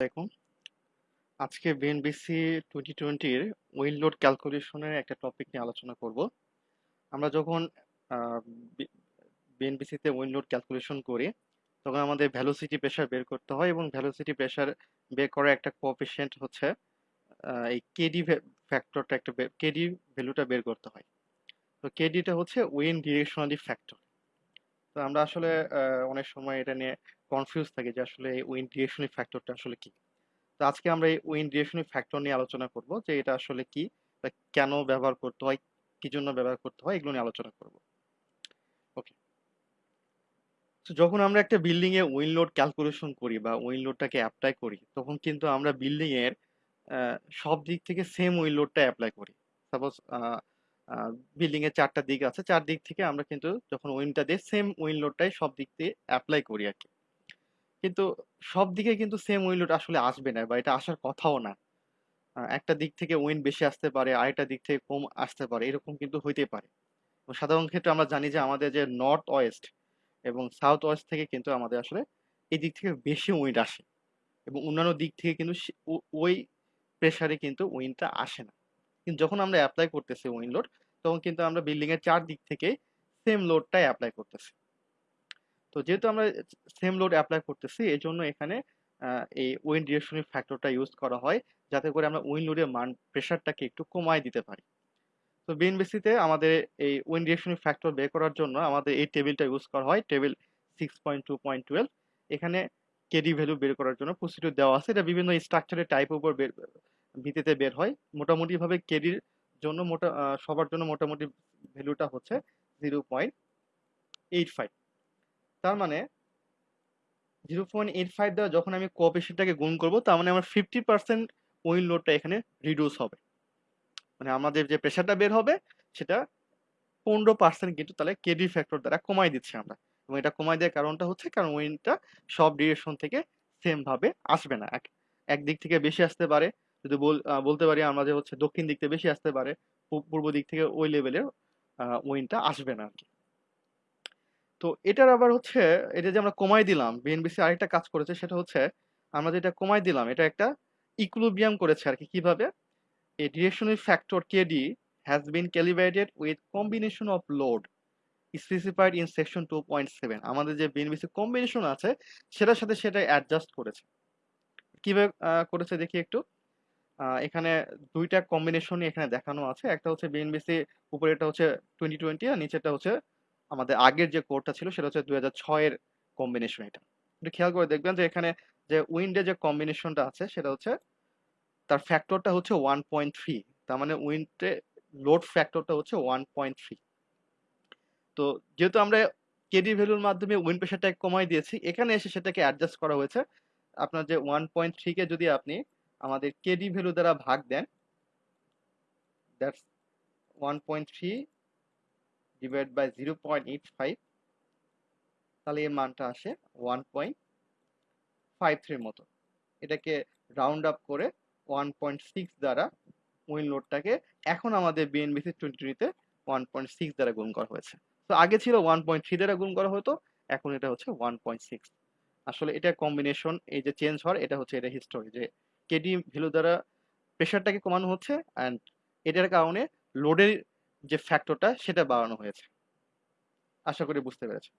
দেখুন, আজকে BNBC twenty টোয়েন্টির উইল লোড ক্যালকুলেশনের একটা টপিক নিয়ে আলোচনা করব। আমরা যখন বিএনবিসিতে উইল লোড ক্যালকুলেশন করি, তখন আমাদের ভ্যালোসিটি প্রেশার বের করতে হয় এবং ভ্যালোসিটি প্রেশার বের করার একটা কোঅফিসিয়েন্ট হচ্ছে এই কেডি ফ্যাক্টরটা একটা কেডি ভ্যালুটা বের করতে হয়। তো কেডিটা হচ্ছে উইন ডিরেকশনালি ফ্যাক্টর তো আমরা আসলে অনেক সময় এটা নিয়ে কনফিউজ থাকে যে আসলে এই উইন ডিরেকশনালি ফ্যাক্টরটা আসলে কি। তো আজকে আমরা এই উইন ডিরেকশনাল ফ্যাক্টর নিয়ে আলোচনা করব যে এটা আসলে কি কেন ব্যবহার করতে হয়, কি জন্য ব্যবহার করতে হয়, এগুলো নিয়ে আলোচনা করব। ওকে তো যখন আমরা একটা বিল্ডিং এ উইন লোড ক্যালকুলেশন করি বা উইন লোডটাকে অ্যাপ্লাই করি, তখন কিন্তু আমরা বিল্ডিং এর সব দিক থেকে সেম উইন লোডটা অ্যাপ্লাই করি। সাপোজ বিল্ডিং এর চারটা দিক আছে চার দিক থেকে আমরা কিন্তু যখন উইনটা দিই সেম উইন লোডটাই সব দিক দিয়ে অ্যাপ্লাই করি আর কি। কিন্তু সব দিকে কিন্তু সেম উইন লোড আসলে আসবে না বা এটা আসার কথাও না। একটা দিক থেকে উইন বেশি আসতে পারে, আরেকটা দিক থেকে কম আসতে পারে, এরকম কিন্তু হইতে পারে। সাধারণ ক্ষেত্রে আমরা জানি যে আমাদের যে নর্থ ওয়েস্ট এবং সাউথ ওয়েস্ট থেকে কিন্তু আমাদের আসলে এই দিক থেকে বেশি উইন্ড আসে এবং অন্যান্য দিক থেকে কিন্তু ওই প্রেশারে কিন্তু উইন্ডটা আসে না। কিন্তু যখন আমরা অ্যাপ্লাই করতেছি উইন্ড লোড তখন কিন্তু আমরা বিল্ডিং এর চার দিক থেকে সেম লোডটাই অ্যাপ্লাই করতেছি। তো যেহেতু আমরা সেম লোড অ্যাপ্লাই করতেছি এই জন্য এখানে এই উইন্ড ডিরেকশনের ফ্যাক্টরটা ইউজ করা হয়, যাতে করে আমরা উইন্ড লোডের মান প্রেশারটাকে একটু কমায় দিতে পারি। তো বিএনবিসিতে আমাদের এই উইন্ড ডিরেকশন ফ্যাক্টর বের করার জন্য আমাদের এই টেবিলটা ইউজ করা হয় table six point two point twelve এখানে কেডি ভ্যালু বের করার জন্য প্রসিডিউর দেওয়া আছে। এটা বিভিন্ন স্ট্রাকচারের টাইপ উপর বের, ভিত্তিতে বের হয়। মোটামুটিভাবে কেডির জন্য মোটা সবার জন্য মোটামুটি ভ্যালুটা হচ্ছে জিরো পয়েন্ট এইট ফাইভ তার মানে জিরো পয়েন্ট এইট ফাইভ দ্বারা যখন আমি কোঅপারেশনটাকে গুণ করব, তার মানে আমার ফিফটি পার্সেন্ট উইন লোডটা এখানে রিডিউস হবে। মানে আমাদের যে প্রেশারটা বের হবে, সেটা পনেরো পার্সেন্ট কিন্তু তাহলে কেডি ফ্যাক্টর দ্বারা কমাই দিচ্ছি আমরা। এবং এটা কমাই দেওয়ার কারণটা হচ্ছে, কারণ উইন্ডটা সব ডিরেকশন থেকে সেম ভাবে আসবে না। এক, একদিক থেকে বেশি আসতে পারে, যদি বল- বলতে পারি আমরা যে হচ্ছে দক্ষিণ দিক থেকে বেশি আসতে পারে পূর্ব দিক থেকে ওই লেভেলের উইন্ডটা আসবে না আর কি। তো এটার আবার হচ্ছে, এটা যে আমরা কমাই দিলাম বিএনবিসি আরেকটা কাজ করেছে, সেটা হচ্ছে আমরা যেটা কমাই দিলাম, এটা একটা ইকুইলিব্রিয়াম করেছে আর কি কীভাবে? A directional has kd has been calibrated with combination of load specified in section 2.7 আমাদের যে বিএনবিসি কম্বিনেশন আছে, সেটার সাথে সেটা অ্যাডজাস্ট করেছে। কীভাবে করেছে দেখি একটু। এখানে দুইটা কম্বিনেশনই এখানে দেখানো আছে। একটা হচ্ছে বিএনবিসি উপরেটা হচ্ছে টোয়েন্টি টোয়েন্টি আর নিচেটা হচ্ছে আমাদের আগের যে কোডটা ছিল সেটা হচ্ছে দুই হাজার ছয়ের কম্বিনেশন এটা। একটু খেয়াল করে দেখবেন যে এখানে যে উইন্ডে যে কম্বিনেশনটা আছে সেটা হচ্ছে তার ফ্যাক্টরটা হচ্ছে ওয়ান পয়েন্ট থ্রি তার মানে উইন্ডে লোড ফ্যাক্টরটা হচ্ছে ওয়ান পয়েন্ট থ্রি তো যেহেতু আমরা কেডি ভ্যালুর মাধ্যমে উইন্ড প্রেশারটাকে কমাই দিয়েছি, এখানে এসে সেটাকে অ্যাডজাস্ট করা হয়েছে। আপনার যে ওয়ান পয়েন্ট থ্রিকে যদি আপনি আমাদের কেডি ভ্যালু দ্বারা ভাগ then that's one point three divide by zero point eight five তাহলে এর মানটা আসে ওয়ান পয়েন্ট ফাইভ থ্রির মতো। এটাকে রাউন্ড আপ করে ওয়ান পয়েন্ট সিক্স দ্বারা উইন লোডটাকে এখন আমাদের বিএনবিসি টোয়েন্টি টোয়েন্টিতে ওয়ান পয়েন্ট সিক্স দ্বারা গুণ করা হয়েছে। তো আগে ছিল ওয়ান পয়েন্ট থ্রি দ্বারা গুণ করা হতো, এখন এটা হচ্ছে ওয়ান পয়েন্ট সিক্স আসলে এটা কম্বিনেশন এই যে চেঞ্জ হওয়ার, এটা হচ্ছে এটা হিস্টোরি যে কেডি ভ্যালু দ্বারা প্রেশারটাকে কমানো হচ্ছে অ্যান্ড এটার কারণে লোডের যে ফ্যাক্টরটা সেটা বাড়ানো হয়েছে। আশা করি বুঝতে পেরেছে